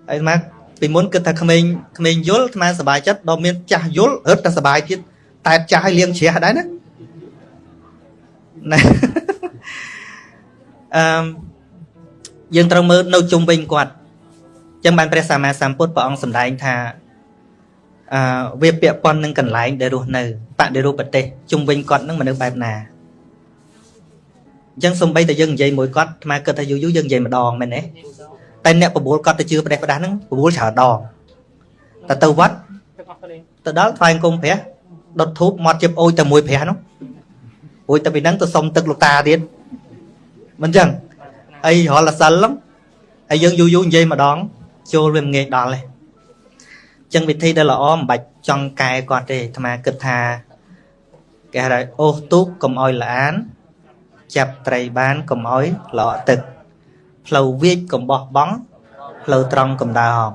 ហើយស្មើ ពីមុនគិតថាក្មេងក្មេងយល់ស្មើសប្បាយចិត្តដល់មានចាស់យល់រត់តែសប្បាយទៀតតែចាស់ឲ្យលៀងជ្រះដែរណាណាអឺមយើងត្រូវមើលនៅជុំវិញគាត់អញ្ចឹងបានព្រះសម្មាសម្ពុទ្ធព្រះអង្គសម្ដែងថាអឺវាពាក់ព័ន្ធនឹងកន្លែងដែលរស់នៅបដិរូបប្រទេសជុំវិញគាត់នឹងមនុស្សបែបណាអញ្ចឹងសំបីតែយើងនិយាយមួយគាត់អាត្មាគិតថាយូរយូរយើងនិយាយម្ដងមែនទេ តែអ្នកបបួលគាត់ទៅជឿប្រទេសប្រដាស់ហ្នឹងបបួលច្រើនដងតែទៅវត្តទឹកអស់គ្នាទៅដល់ថ្វាយអង្គមព្រះដុតធូបមាត់ជិបអូយតែមួយព្រះនោះអូយតែពីហ្នឹងទៅសុំទឹកលោកតាទៀតមិនចឹងអីរហល់តែសិលហ្នឹងហើយយើងយូរយូរនិយាយម្ដងចូលវាមិនងាយដល់ទេចឹងវិធីដែលល្អមិនបាច់ចង់កែគាត់ទេអាត្មាគិតថាគេហៅថាអូសទូកកុំអោយល្អាន ចាប់ត្រីបានកុំអោយល្អក់ទឹក ផ្លូវវាចកុំបោះបង់ផ្លូវត្រង់កុំដើរហោង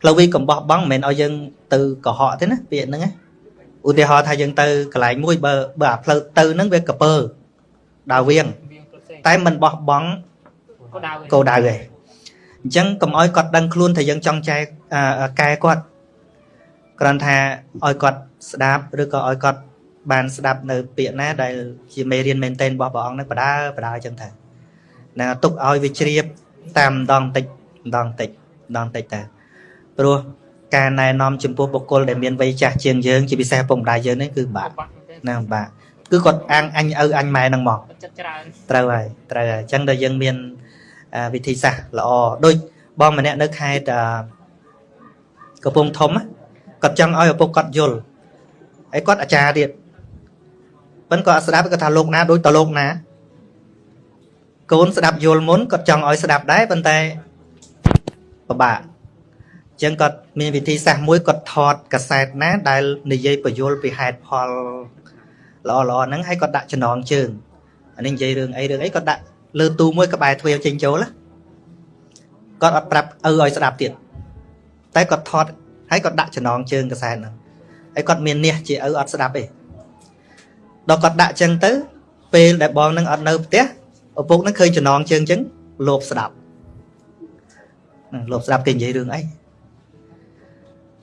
ផ្លូវវាចកុំបោះបង់មិនមែនឲ្យយើងទៅកុហកទេណាពាក្យហ្នឹងណាឧទាហរណ៍ថាយើងទៅកន្លែងមួយបើបើអាផ្លូវទៅហ្នឹងវាកពើដើរវៀងវាផ្សេងតែមិនបោះបង់ក៏ដៅគោលដៅឯងអញ្ចឹងកុំឲ្យគាត់ដឹងខ្លួនថាយើងចង់ចែកអឺកែគាត់គ្រាន់ថាឲ្យគាត់ស្ដាប់ឬក៏ឲ្យគាត់បានស្ដាប់នៅពាក្យណាដែលជាមេរៀនមែនទែនរបស់ព្រះអង្គនឹងបដើបដើអញ្ចឹងទៅ ណាទុកឲ្យវាជ្រាបតាមម្ដងតិចម្ដងតិចម្ដងតិចទៅព្រោះការណែនាំចំពោះបុគ្គលដែលមានវ័យចាស់ជាងយើងជាពិសេសពុកម្ដាយយើងនេះគឺបាក់បាក់មែនណាបាក់គឺគាត់អាងអញឪអញម៉ែនឹងមកទេចិត្តច្រើនត្រូវហើយត្រូវហើយអញ្ចឹងដល់យើងមានអាវិធីសាស្ត្រល្អដូចបងម្នាក់នៅខេត្តអឺកំពង់ធំណាគាត់ចង់ឲ្យឪពុកគាត់យល់ហើយគាត់អាចារ្យទៀតប៉ិនគាត់អត់ស្ដាប់គាត់ថាលោកណាដូចតលោកណា កូនស្ដាប់យល់មុនគាត់ចង់ឲ្យស្ដាប់ដែរប៉ុន្តែពិបាកអញ្ចឹងគាត់មានវិធីសាស្ត្រមួយគាត់ថតកាសែតណាដែលនិយាយបញ្យល់ពីហេតុផលល្អល្អហ្នឹងហើយគាត់ដាក់ចំណងជើងអានេះនិយាយរឿងអីរឿងអីគាត់ដាក់លើទូមួយក្បែរទ្វារចេញចូលណាគាត់អត់ប្រាប់ឪឲ្យស្ដាប់ទៀតតែគាត់ថតហើយគាត់ដាក់ចំណងជើងកសែតហ្នឹងហើយគាត់មាននេះជាឪអត់ស្ដាប់ទេដល់គាត់ដាក់ចឹងទៅពេលដែលបងនឹងអត់នៅផ្ទះ ឪពុកនឹងឃើញចំណងជើងចឹងលោភស្ដាប់ហ្នឹងលោភស្ដាប់គេនិយាយរឿងអី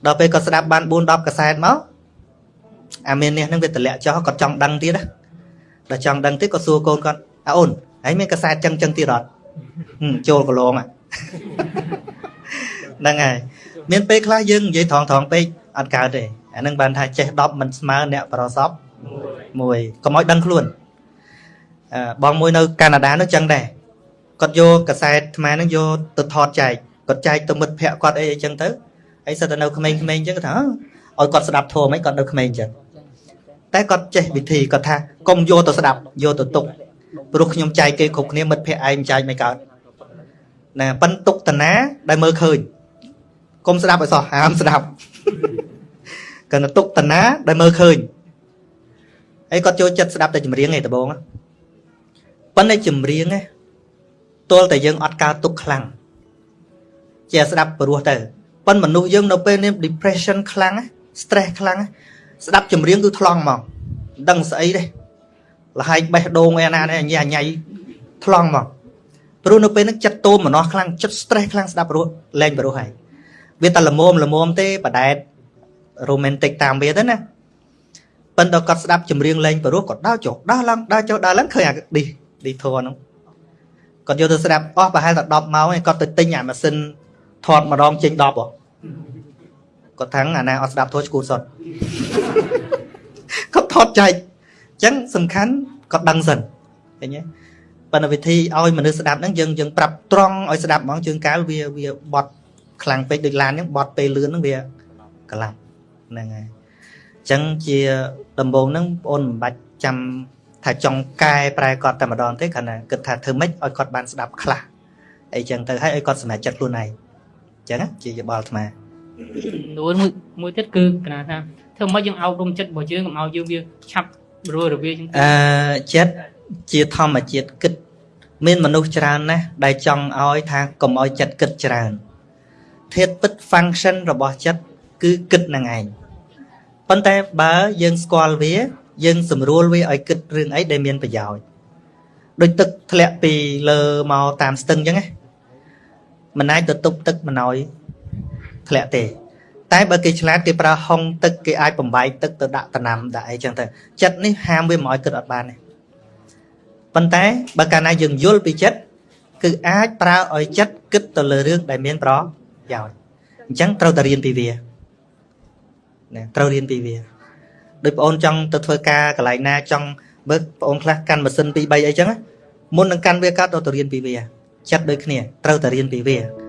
ដល់ពេលគាត់ស្ដាប់បាន4 10កសែតមកអាមាននេះហ្នឹងវាតម្លាក់ចោលគាត់ចង់ដឹងទៀតណាដល់ចង់ដឹងទៀតក៏សួរកូនគាត់អើអូនហើយមានកសែតចឹងចឹងទៀតអត់ហឹមចូលកន្លងហ្នឹងហើយមានពេលខ្លះយើងនិយាយត្រង់ត្រង់ពេកអត់កើតទេអានឹងបានថាចេះ10មិនស្មើអ្នកប្រសពមួយកុំឲ្យដឹងខ្លួនអឺ បងមួយនៅកាណាដានោះចឹងដែរគាត់យកកសែតថ្មហ្នឹងយកទៅថតចែកគាត់ចែកទៅមិត្តភ័ក្តិគាត់អីអីចឹងទៅហើយសិតតែនៅក្មេងៗចឹងគាត់ថាអើឲ្យគាត់ស្ដាប់ធម៌មិនគាត់នៅក្មេងចឹងតែគាត់ចេះវិធីគាត់ថាកុំយកទៅស្ដាប់យកទៅទុកព្រោះខ្ញុំចែកគេគ្រប់គ្នាមិត្តភ័ក្តិឯងចែកមិនកើតណាប៉ិនទុកតាណាដែលមើលឃើញកុំស្ដាប់ឲ្យសោះហាមស្ដាប់គាត់ទៅទុកតាណាដែលមើលឃើញហើយគាត់ចូលចិត្តស្ដាប់តែចម្រៀងឯងដបង ប៉ិនតែចម្រៀងឯងទល់តែយើងអត់កើតទុកខ្លាំងជាស្ដាប់ព្រោះទៅប៉ិនមនុស្សយើងនៅពេលនេះ depression ខ្លាំងណា stress ខ្លាំងណាស្ដាប់ចម្រៀងគឺថ្លង់មកមិនដឹងស្អីទេលហែកបេះដូងឯណានេះញ៉ៃញ៉ៃថ្លង់មកព្រោះនៅពេលហ្នឹងចិត្តតូមម្នោះខ្លាំងចិត្ត stress ខ្លាំងស្ដាប់ព្រោះលែងព្រោះហើយវាតែល្មមល្មមទេបដែត romantic តាមវាទៅណាប៉ុន្តែគាត់ស្ដាប់ចម្រៀងលែងព្រោះគាត់ដើរចុះដើរឡើងដើរចុះដើរឡើងឃើញអាឌី ឌីធរហ្នឹងគាត់យកទៅស្ដាប់អស់ប្រហែលតែ10ម៉ោងឯងគាត់ទៅទិញអាម៉ាស៊ីនថតម្ដងចេញ10ហ៎គាត់ថាំងអាណាអត់ស្ដាប់ធោះឈួតសុតគាត់ថតចែកអញ្ចឹងសំខាន់គាត់ដឹងសិនឃើញទេប៉ុន្តែវិធីឲ្យមនុស្សស្ដាប់ហ្នឹងយើងយើងប្រាប់ត្រង់ឲ្យស្ដាប់ហ្មងជើងកៅវាវាបត់ខ្លាំងពេកដូចឡានហ្នឹងបត់ពេលលឿនហ្នឹងវាកន្លះហ្នឹងហើយអញ្ចឹងជាដំបូងហ្នឹងបងអូនមិនបាច់ចាំ ថាចង់កែប្រែគាត់តែម្ដងទេគ្រាន់តែគិតថាធ្វើម៉េចឲ្យគាត់បានស្ដាប់ខ្លះអីចឹងទៅហើយឲ្យគាត់សម្រេចចិត្តខ្លួនឯងអញ្ចឹងណាជាយោបល់អាត្មានួនមួយមួយទៀតគឺកណាថាធ្វើម៉េចយើងអប់រំចិត្តរបស់យើងកុំឲ្យយើងវាឆាប់រួរវាចឹងអឺចិត្តជាធម្មជាតិគិត មានមនុស្សច្រើនណាស់ដែលចង់ឲ្យថាកុំឲ្យចិត្តគិតច្រើនធាតពិត function របស់ចិត្តគឺគិតនឹងឯងប៉ុន្តែបើយើងស្គាល់វា យើងស្រួលវាឲ្យគិតរឿងអីដែលមានប្រយោជន៍ដូចទឹកធ្លាក់ពីលើមកតាមស្ទឹងអញ្ចឹងណាមិនអាចទៅទប់ទឹកមិនឲ្យធ្លាក់ទេ តែបើគេឆ្លាតគេប្រើហុងទឹកគេអាចបំបែកទឹកទៅដាក់តំណាំដាក់អីចឹងទៅចិត្តនេះហាមវាមិនឲ្យគិតអត់បានទេប៉ុន្តែបើកាលណាយើងយល់ពីចិត្តគឺអាចប្រើឲ្យចិត្តគិតទៅលើរឿងដែលមានប្រយោជន៍អញ្ចឹងត្រូវតែរៀនពីវាណាត្រូវរៀនពីវា ដូចបងអូនចង់ទៅធ្វើការកន្លែងណាចង់មើលបងអូនខ្លះកាន់ម៉ាស៊ីន2 3អីចឹងណាមុននឹងកាន់វាកើតទៅទៅរៀនពីវាចិត្តដូចគ្នាត្រូវតែរៀនពីវា